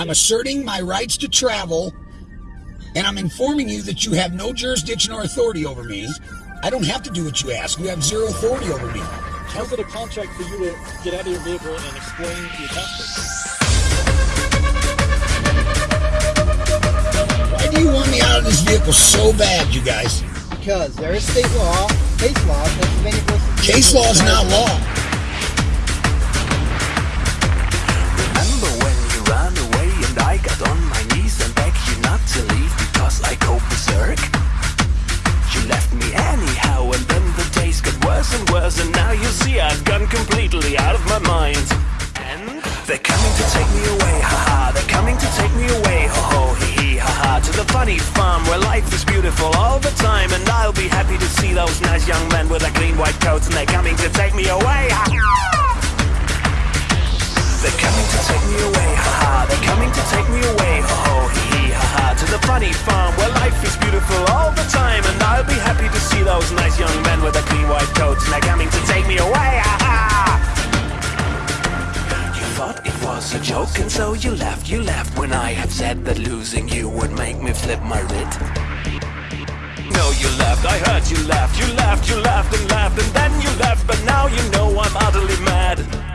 I'm asserting my rights to travel, and I'm informing you that you have no jurisdiction or authority over me. I don't have to do what you ask. You have zero authority over me. How's it a contract for you to get out of your vehicle and explain your passport? Why do you want me out of this vehicle so bad, you guys? Because there is state law, case law, Pennsylvania versus Case law is not law. I've gone completely out of my mind. And they're coming to take me away, haha, they're coming to take me away, ho ho, hee hee, haha, to the funny farm where life is beautiful all the time and I'll be happy to see those nice young men with their clean white coats and they're coming to take me away, ha they're coming to take me away, haha. They're coming to take me away, ho ho, hee hee, haha. To the funny farm where life is beautiful all the time, and I'll be happy to see those nice young men joke, and so you left, you left when I have said that losing you would make me flip my writ. No, you left, I heard you left, you left, you left and left, and then you left, but now you know I'm utterly mad.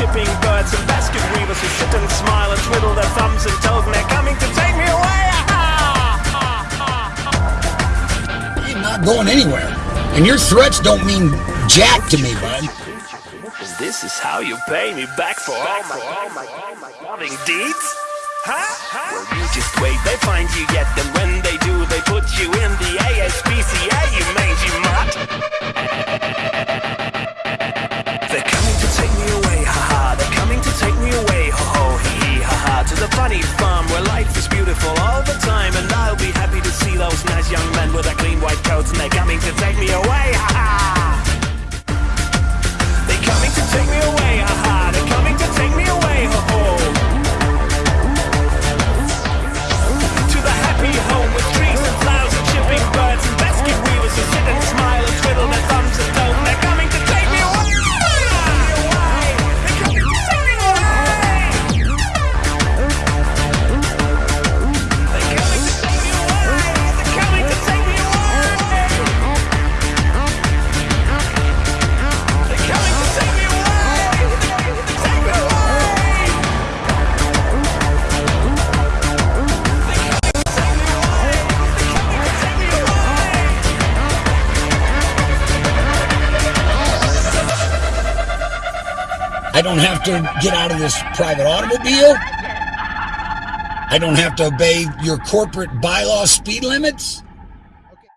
And flowers and chipping birds and basket weavers who sit and smile and twiddle their thumbs and toes, and they're coming to take me away, haha. I'm not going anywhere. And your threats don't mean jack to me, bud. This is how you pay me back for all my, all my, all my loving deeds? Huh? Well, you just wait, they find you yet, and when they do, they put you in the ASPCA, nice young men with their clean white coats, and they're coming to take me away, I don't have to get out of this private automobile. I don't have to obey your corporate bylaw speed limits. Okay.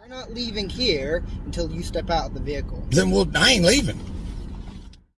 You're not leaving here until you step out of the vehicle. Then we'll, I ain't leaving.